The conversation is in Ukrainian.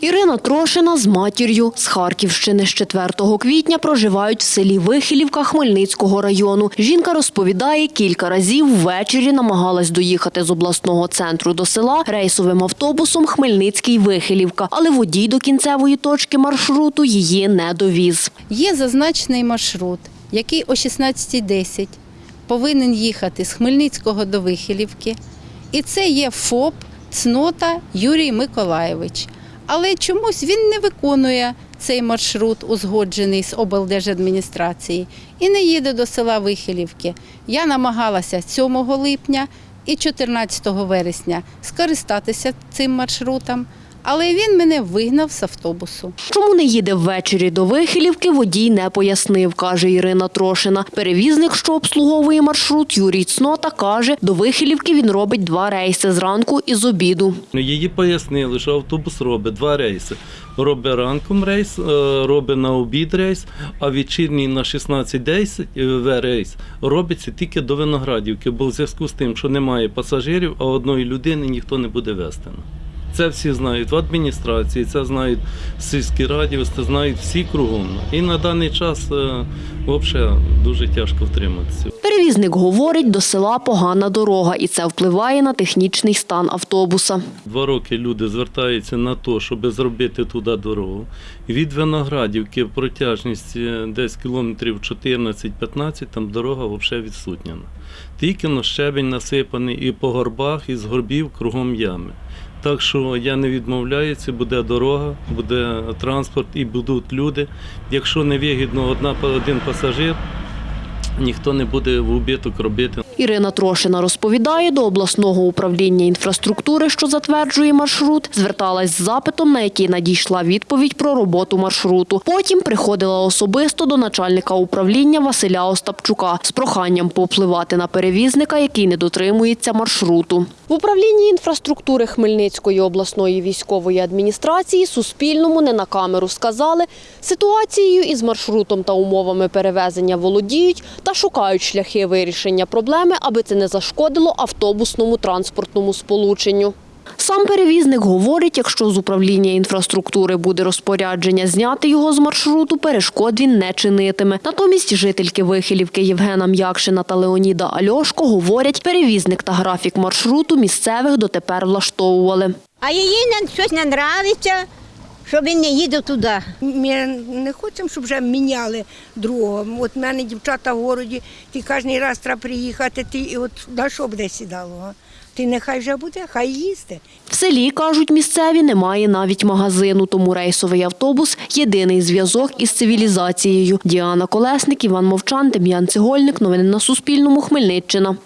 Ірина Трошина з матір'ю з Харківщини з 4 квітня проживають в селі Вихилівка Хмельницького району. Жінка розповідає, кілька разів ввечері намагалась доїхати з обласного центру до села рейсовим автобусом Хмельницький-Вихилівка, але водій до кінцевої точки маршруту її не довіз. Є зазначений маршрут, який о 16.10 повинен їхати з Хмельницького до Вихилівки. І це є ФОП Цнота Юрій Миколаєвич. Але чомусь він не виконує цей маршрут, узгоджений з облдержадміністрації, і не їде до села Вихилівки. Я намагалася 7 липня і 14 вересня скористатися цим маршрутом, але він мене вигнав з автобусу. Чому не їде ввечері до Вихилівки, водій не пояснив, каже Ірина Трошина. Перевізник, що обслуговує маршрут, Юрій Цнота, каже, до Вихилівки він робить два рейси зранку і з обіду. Ну, Її пояснили, що автобус робить два рейси. Робить ранком рейс, е, робить на обід рейс, а вечірній на 16.10 е, рейс робиться тільки до Виноградівки, бо в зв'язку з тим, що немає пасажирів, а одної людини ніхто не буде вести. Це всі знають в адміністрації, це знають в сільській раді, це знають всі кругом. І на даний час е, взагалі дуже тяжко втриматися. Перевізник говорить, до села погана дорога, і це впливає на технічний стан автобуса. Два роки люди звертаються на те, щоб зробити туди дорогу. Від Виноградівки протяжність десь кілометрів 14-15, там дорога взагалі відсутня. Тільки на щебень насипаний і по горбах, і з горбів кругом ями. Так що я не відмовляюся, буде дорога, буде транспорт і будуть люди. Якщо не вигідно одна один пасажир, ніхто не буде в убиток робити. Ірина Трошина розповідає, до обласного управління інфраструктури, що затверджує маршрут, зверталась з запитом, на який надійшла відповідь про роботу маршруту. Потім приходила особисто до начальника управління Василя Остапчука з проханням повпливати на перевізника, який не дотримується маршруту. В управлінні інфраструктури Хмельницької обласної військової адміністрації Суспільному не на камеру сказали, ситуацією із маршрутом та умовами перевезення володіють та шукають шляхи вирішення проблеми, аби це не зашкодило автобусному транспортному сполученню. Сам перевізник говорить, якщо з управління інфраструктури буде розпорядження зняти його з маршруту, перешкод він не чинитиме. Натомість жительки Вихилівки Євгена М'якшина та Леоніда Альошко говорять, перевізник та графік маршруту місцевих дотепер влаштовували. А їй щось не нравиться, що він не їде туди. Ми не хочемо, щоб вже міняли другого. От в мене дівчата в городі, ти кожен раз треба приїхати, ти і от на що буде сідало? Ти нехай вже буде, хай їсти. В селі, кажуть місцеві, немає навіть магазину, тому рейсовий автобус – єдиний зв'язок із цивілізацією. Діана Колесник, Іван Мовчан, Дем'ян Цегольник. Новини на Суспільному. Хмельниччина.